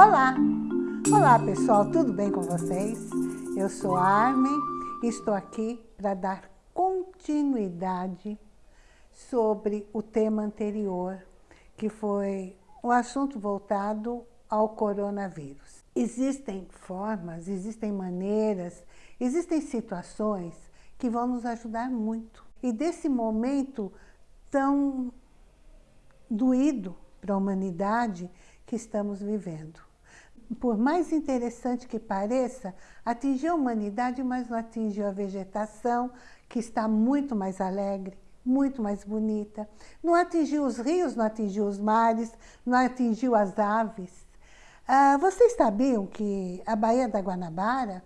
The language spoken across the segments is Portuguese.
Olá! Olá pessoal, tudo bem com vocês? Eu sou a Armin e estou aqui para dar continuidade sobre o tema anterior, que foi um assunto voltado ao coronavírus. Existem formas, existem maneiras, existem situações que vão nos ajudar muito. E desse momento tão doído para a humanidade que estamos vivendo. Por mais interessante que pareça, atingiu a humanidade, mas não atingiu a vegetação, que está muito mais alegre, muito mais bonita. Não atingiu os rios, não atingiu os mares, não atingiu as aves. Ah, vocês sabiam que a Baía da Guanabara,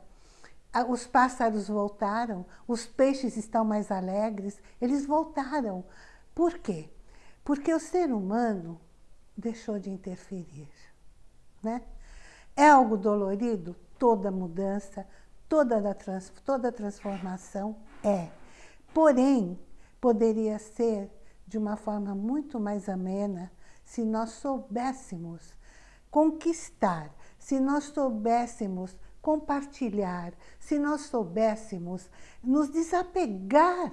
os pássaros voltaram, os peixes estão mais alegres, eles voltaram. Por quê? Porque o ser humano deixou de interferir. Né? É algo dolorido? Toda mudança, toda, trans, toda transformação é. Porém, poderia ser de uma forma muito mais amena se nós soubéssemos conquistar, se nós soubéssemos compartilhar, se nós soubéssemos nos desapegar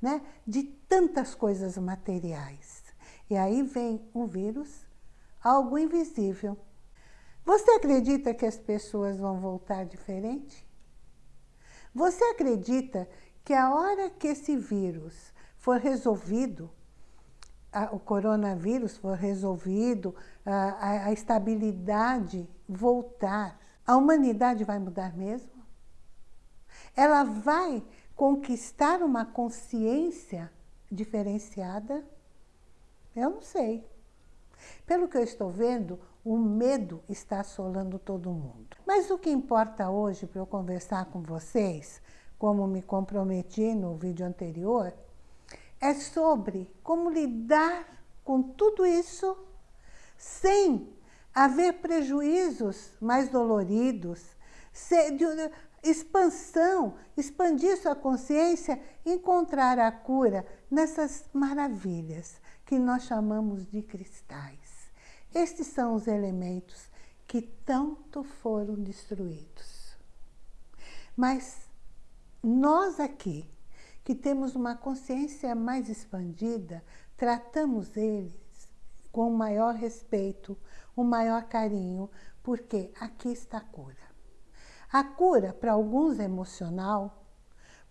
né, de tantas coisas materiais. E aí vem um vírus, algo invisível. Você acredita que as pessoas vão voltar diferente? Você acredita que a hora que esse vírus for resolvido, o coronavírus for resolvido, a, estabilidade voltar, a humanidade vai mudar mesmo? Ela vai conquistar uma consciência diferenciada? Eu não sei. Pelo que eu estou vendo, o medo está assolando todo mundo. Mas o que importa hoje para eu conversar com vocês, como me comprometi no vídeo anterior, é sobre como lidar com tudo isso sem haver prejuízos mais doloridos, expansão, expandir sua consciência, encontrar a cura nessas maravilhas que nós chamamos de cristais. Estes são os elementos que tanto foram destruídos. Mas nós aqui, que temos uma consciência mais expandida, tratamos eles com o maior respeito, o maior carinho, porque aqui está a cura. A cura para alguns é emocional,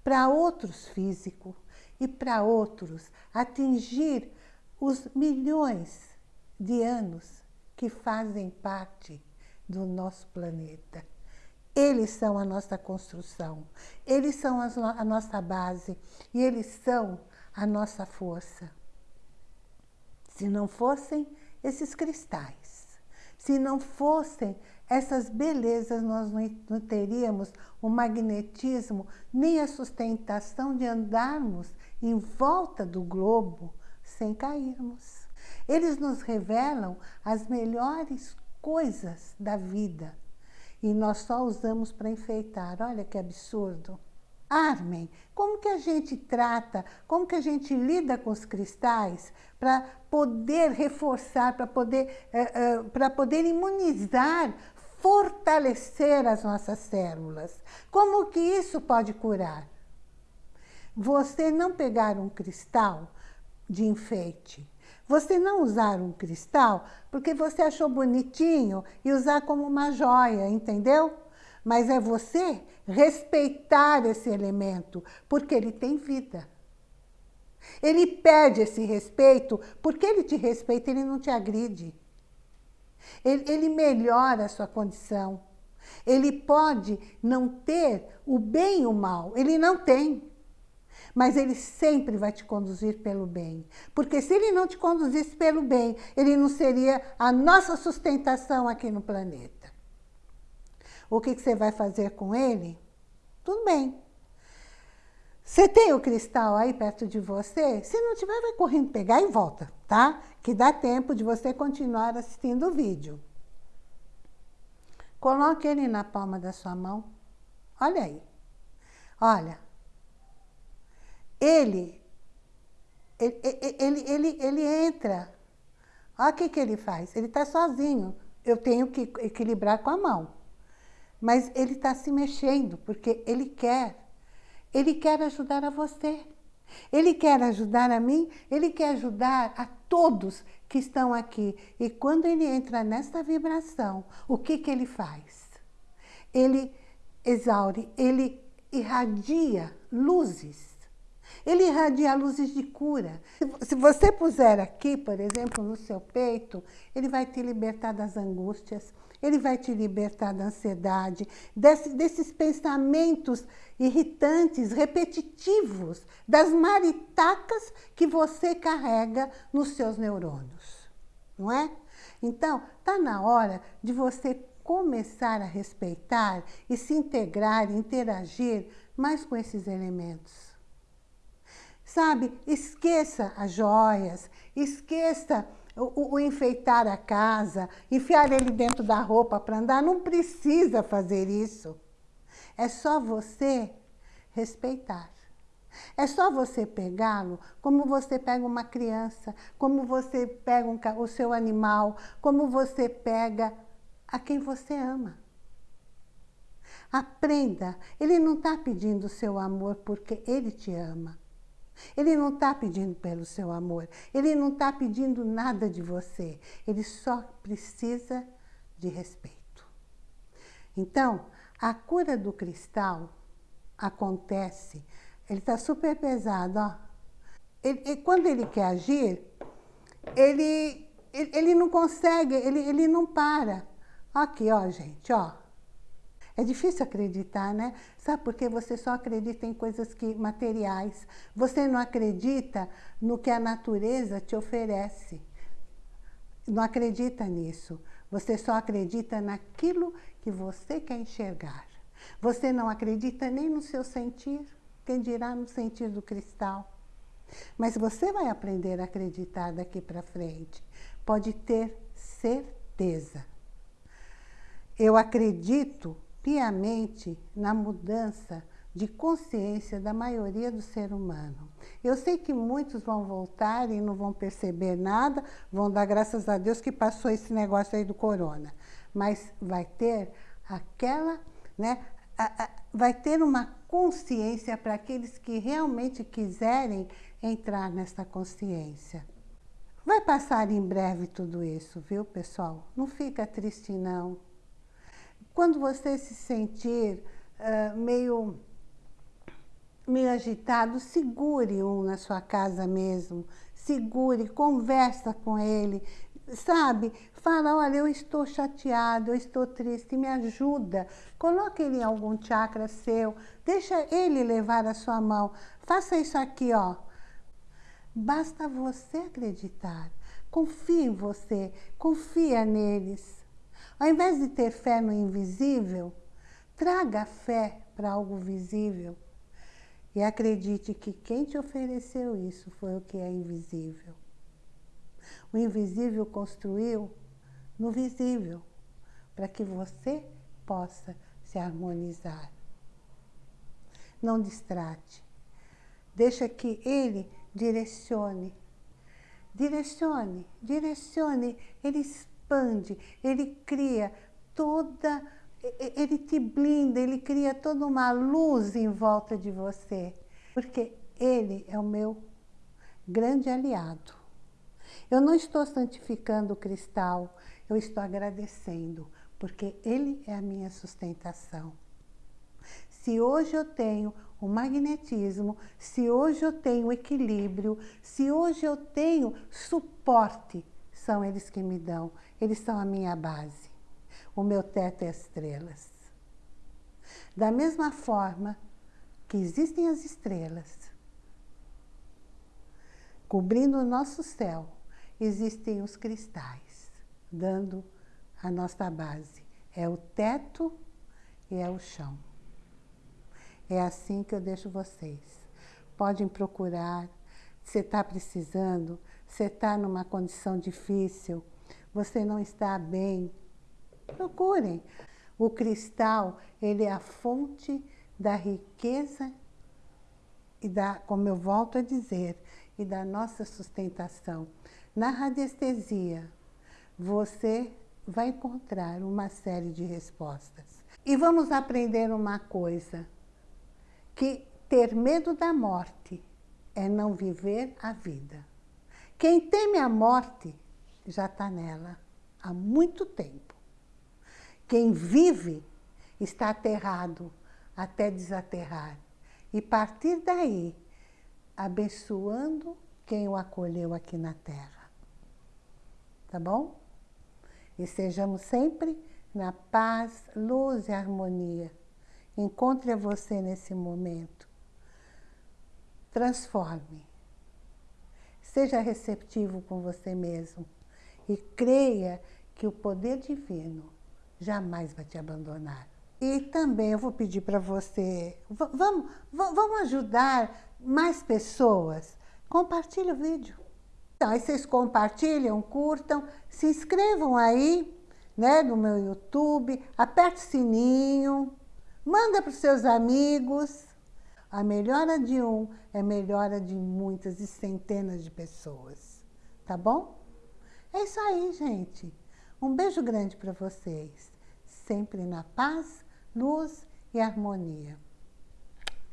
para outros físico e para outros atingir os milhões de anos que fazem parte do nosso planeta. Eles são a nossa construção, eles são a nossa base e eles são a nossa força. Se não fossem esses cristais, se não fossem essas belezas, nós não teríamos o magnetismo, nem a sustentação de andarmos em volta do globo sem cairmos. Eles nos revelam as melhores coisas da vida e nós só usamos para enfeitar. Olha que absurdo. Armen, como que a gente trata, como que a gente lida com os cristais para poder reforçar, para poder, uh, uh, para poder imunizar fortalecer as nossas células. Como que isso pode curar? Você não pegar um cristal de enfeite, você não usar um cristal porque você achou bonitinho e usar como uma joia, entendeu? Mas é você respeitar esse elemento, porque ele tem vida. Ele pede esse respeito, porque ele te respeita, ele não te agride. Ele, ele melhora a sua condição. Ele pode não ter o bem e o mal, ele não tem. Mas ele sempre vai te conduzir pelo bem. Porque se ele não te conduzisse pelo bem, ele não seria a nossa sustentação aqui no planeta. O que, que você vai fazer com ele? Tudo bem. Você tem o cristal aí perto de você? Se não tiver, vai correndo pegar e volta, tá? Que dá tempo de você continuar assistindo o vídeo. Coloque ele na palma da sua mão. Olha aí. Olha. Ele, ele, ele, ele, ele entra. Olha o que, que ele faz. Ele está sozinho eu tenho que equilibrar com a mão. Mas ele está se mexendo, porque ele quer. Ele quer ajudar a você. Ele quer ajudar a mim, ele quer ajudar a todos que estão aqui. E quando ele entra nessa vibração, o que, que ele faz? Ele exaure, ele irradia luzes. Ele irradia luzes de cura. Se você puser aqui, por exemplo, no seu peito, ele vai te libertar das angústias, ele vai te libertar da ansiedade, desse, desses pensamentos irritantes, repetitivos, das maritacas que você carrega nos seus neurônios, não é? Então, está na hora de você começar a respeitar e se integrar, interagir mais com esses elementos. Sabe, esqueça as joias, esqueça o, o, enfeitar a casa, enfiar ele dentro da roupa para andar. Não precisa fazer isso. É só você respeitar. É só você pegá-lo como você pega uma criança, como você pega um, o seu animal, como você pega a quem você ama. Aprenda. Ele não está pedindo o seu amor porque ele te ama. Ele não está pedindo pelo seu amor. Ele não está pedindo nada de você. Ele só precisa de respeito. Então, a cura do cristal acontece. Ele está super pesado, ó. Ele, quando ele quer agir, ele, ele, ele não consegue, ele, ele não para. Aqui, ó, gente, ó. É difícil acreditar, né? Sabe por quê? Você só acredita em coisas que materiais. Você não acredita no que a natureza te oferece. Não acredita nisso. Você só acredita naquilo que você quer enxergar. Você não acredita nem no seu sentir, quem dirá no sentir do cristal. Mas você vai aprender a acreditar daqui para frente. Pode ter certeza. Eu acredito piamente na mudança de consciência da maioria do ser humano. Eu sei que muitos vão voltar e não vão perceber nada, vão dar graças a Deus que passou esse negócio aí do corona. Mas vai ter aquela, né, a, a, vai ter uma consciência para aqueles que realmente quiserem entrar nessa consciência. Vai passar em breve tudo isso, viu, pessoal? Não fica triste, não. Quando você se sentir uh, meio, meio agitado, segure um na sua casa mesmo. Segure, conversa com ele, sabe? Fala, olha, eu estou chateado, eu estou triste, me ajuda. Coloque ele em algum chakra seu, deixa ele levar a sua mão. Faça isso aqui, ó. Basta você acreditar. Confie em você, confia neles. Ao invés de ter fé no invisível, traga fé para algo visível. E acredite que quem te ofereceu isso foi o que é invisível. O invisível construiu no visível, para que você possa se harmonizar. Não distrate. Deixa que ele direcione. Direcione, direcione. Ele expande, ele cria toda, ele te blinda, ele cria toda uma luz em volta de você, porque ele é o meu grande aliado. Eu não estou santificando o cristal, eu estou agradecendo, porque ele é a minha sustentação. Se hoje eu tenho o magnetismo, se hoje eu tenho equilíbrio, se hoje eu tenho suporte, são eles que me dão. Eles são a minha base. O meu teto é as estrelas. Da mesma forma que existem as estrelas, cobrindo o nosso céu, existem os cristais, dando a nossa base. É o teto e é o chão. É assim que eu deixo vocês. Podem procurar. Se está precisando, se está numa condição difícil, você não está bem, procurem. O cristal, ele é a fonte da riqueza e da, como eu volto a dizer, e da nossa sustentação. Na radiestesia, você vai encontrar uma série de respostas. E vamos aprender uma coisa, que ter medo da morte é não viver a vida. Quem teme a morte já está nela há muito tempo. Quem vive está aterrado até desaterrar. E partir daí, abençoando quem o acolheu aqui na terra. Tá bom? E sejamos sempre na paz, luz e harmonia. Encontre você nesse momento. Transforme. Seja receptivo com você mesmo. E creia que o poder divino jamais vai te abandonar. E também eu vou pedir para você, vamos, vamos ajudar mais pessoas? Compartilhe o vídeo. Então, aí vocês compartilham, curtam, se inscrevam aí né, no meu YouTube, aperte o sininho, manda para os seus amigos. A melhora de um é melhora de muitas e centenas de pessoas. Tá bom? É isso aí, gente. Um beijo grande para vocês. Sempre na paz, luz e harmonia.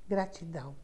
Gratidão.